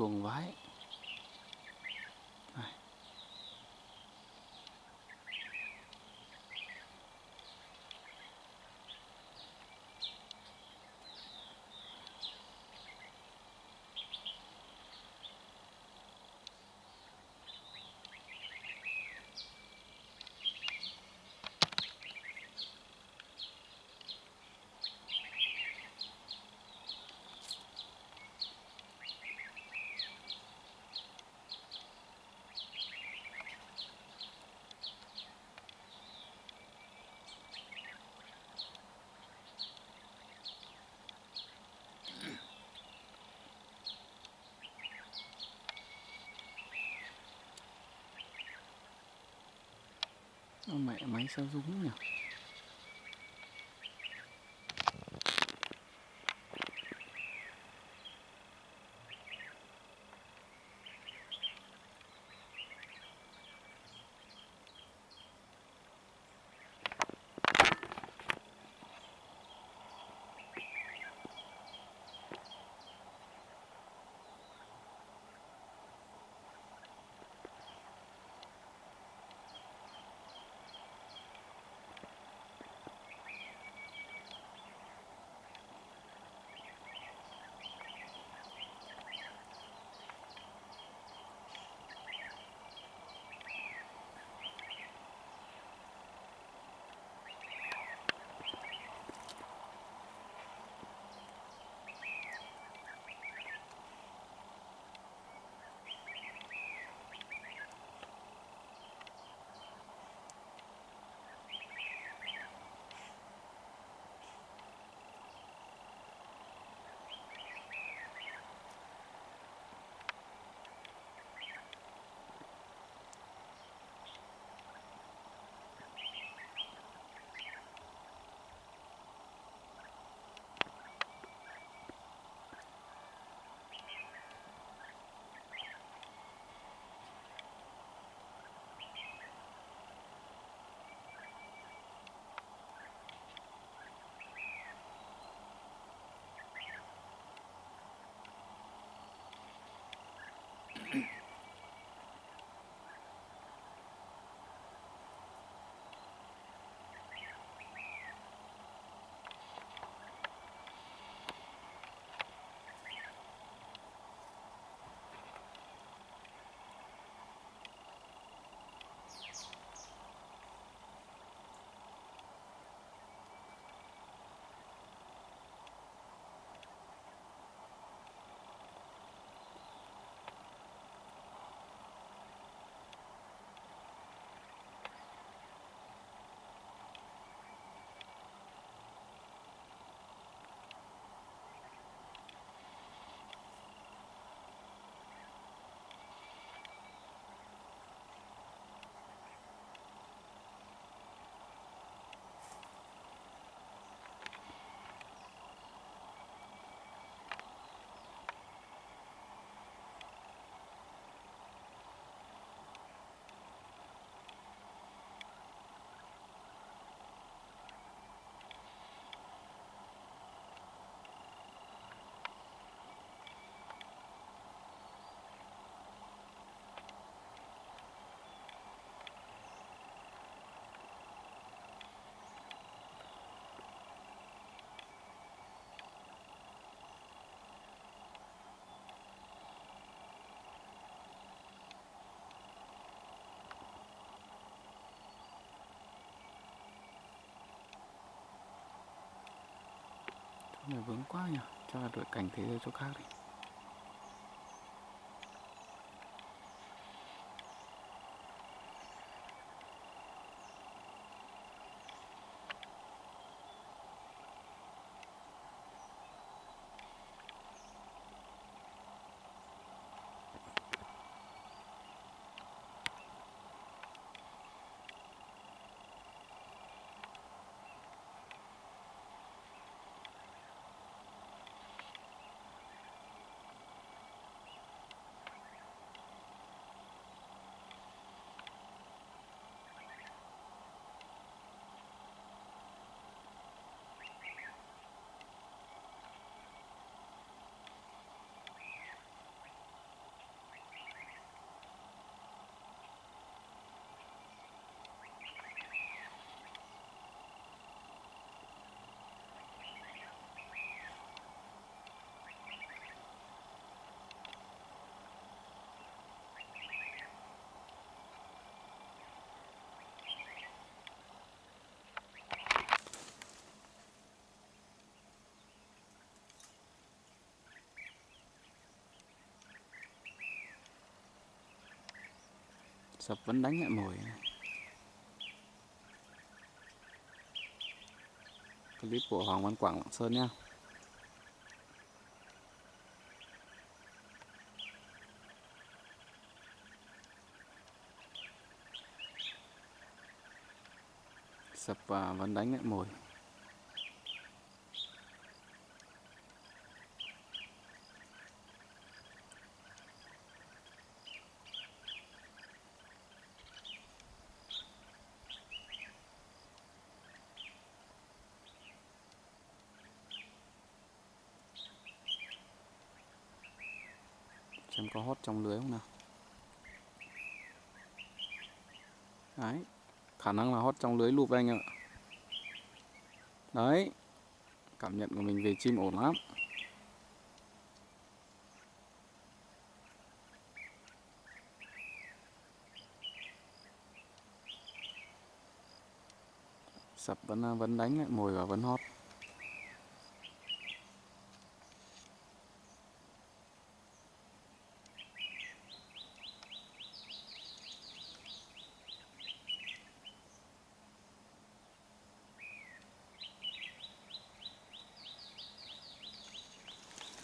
chuồng vái. Mẹ máy sao rúng nhỉ? Này vướng quá nhỉ. Cho là đổi cảnh thế giới chỗ khác đi. Sập vẫn đánh lại mồi này. clip của Hoàng Văn Quảng Lạng Sơn nha sập và vẫn đánh lại mồi có hót trong lưới không nào? Đấy, khả năng là hót trong lưới lụp anh ạ. Đấy, cảm nhận của mình về chim ổn lắm. Sập vẫn à, vẫn đánh lại, mồi và vẫn hót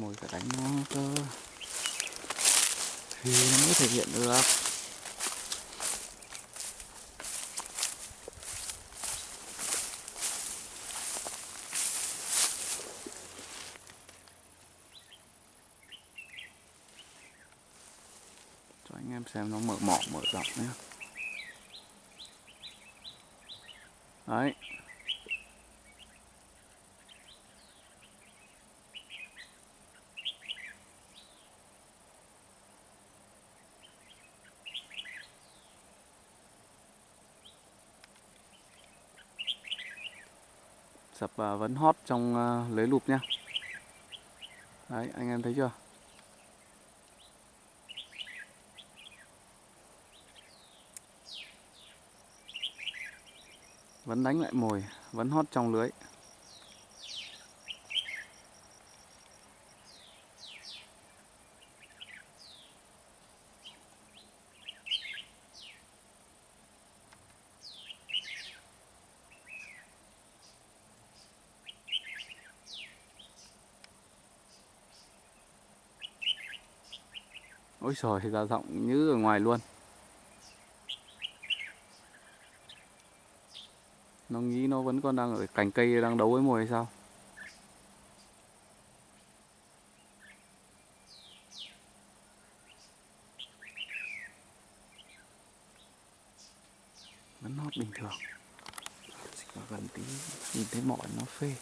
mồi phải đánh nó cơ. Thì nó mới thể hiện được. Cho anh em xem nó mở mỏ, mở rộng nhé đấy sập và vẫn hót trong ờ, lưới lụp nhá đấy, anh em thấy chưa? Vẫn đánh lại mồi, vẫn hót trong lưới. Ôi trời ra rộng như ở ngoài luôn. Nó nghĩ nó vẫn còn đang ở cành cây đang đấu với mồi hay sao? Vẫn hót bình thường. Chỉ có gần tí, nhìn thấy mỏi nó phê.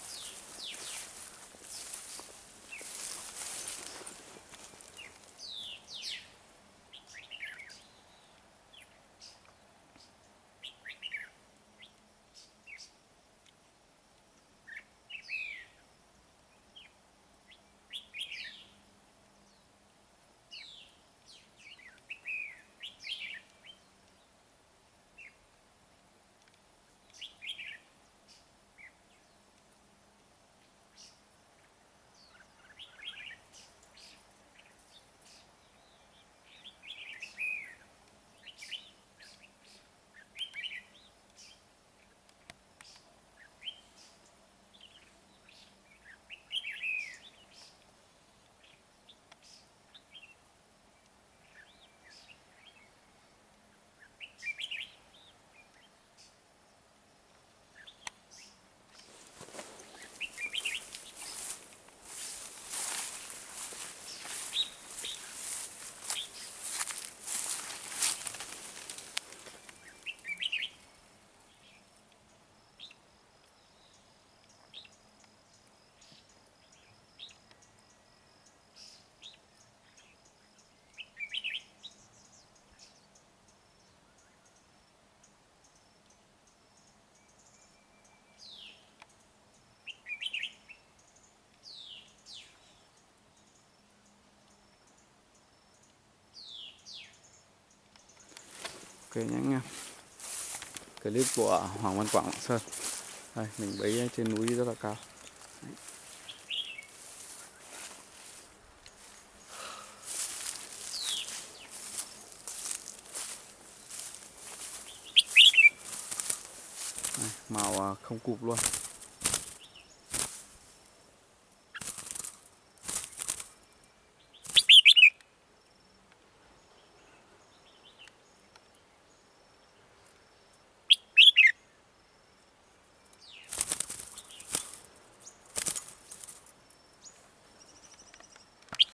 cái em. Clip của Hoàng Văn Quảng Lạng Sơn. Đây mình bấy trên núi rất là cao. Đây, màu à, không cụp luôn.